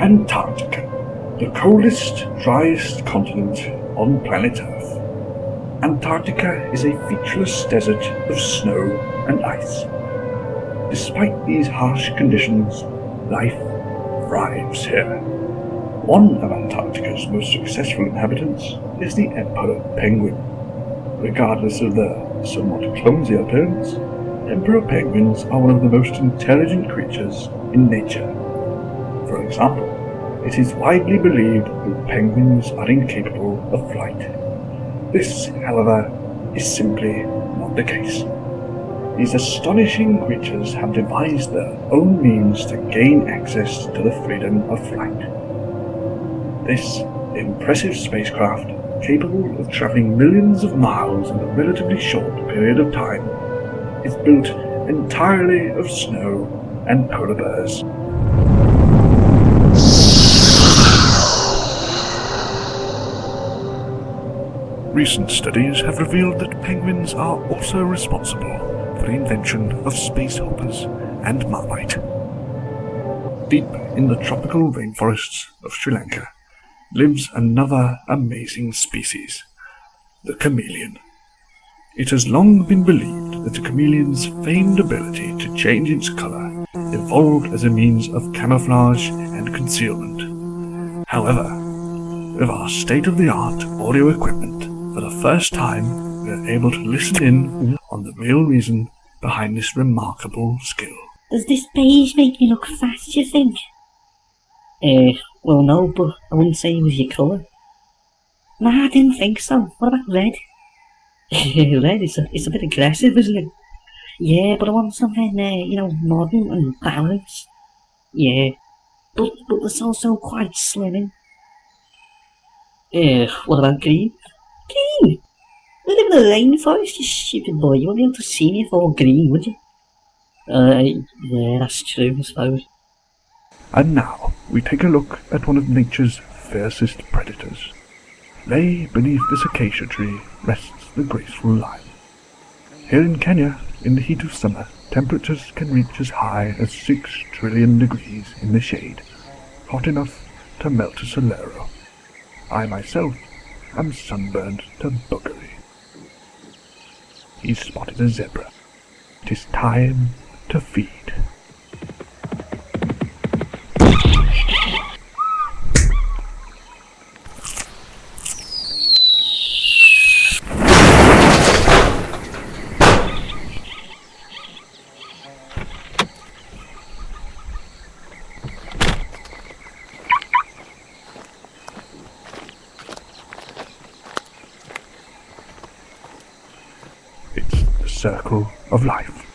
Antarctica, the coldest, driest continent on planet Earth. Antarctica is a featureless desert of snow and ice. Despite these harsh conditions, life thrives here. One of Antarctica's most successful inhabitants is the emperor penguin. Regardless of their somewhat clumsy appearance, emperor penguins are one of the most intelligent creatures in nature. For example, it is widely believed that penguins are incapable of flight. This, however, is simply not the case. These astonishing creatures have devised their own means to gain access to the freedom of flight. This impressive spacecraft, capable of travelling millions of miles in a relatively short period of time, is built entirely of snow and polar bears. Recent studies have revealed that penguins are also responsible for the invention of space hoppers and marmite. Deep in the tropical rainforests of Sri Lanka lives another amazing species, the chameleon. It has long been believed that the chameleon's famed ability to change its colour evolved as a means of camouflage and concealment. However, with our state-of-the-art audio equipment, first time we are able to listen in on the real reason behind this remarkable skill. Does this beige make me look fat, do you think? Eh, well no, but I wouldn't say it was your colour. Nah, I didn't think so. What about red? Red, it's a, it's a bit aggressive, isn't it? Yeah, but I want something, uh, you know, modern and balanced. Yeah. But, but it's also quite slimming. Eh, what about green? Green? In a rainforest, you stupid boy. You won't be able to see me if all green, would you? Uh, yeah, that's true, I suppose. And now we take a look at one of nature's fiercest predators. Lay beneath this acacia tree rests the graceful lion. Here in Kenya, in the heat of summer, temperatures can reach as high as 6 trillion degrees in the shade, hot enough to melt a Solero. I myself am sunburned to buggery. He's spotted a zebra. It is time to feed. It's the circle of life.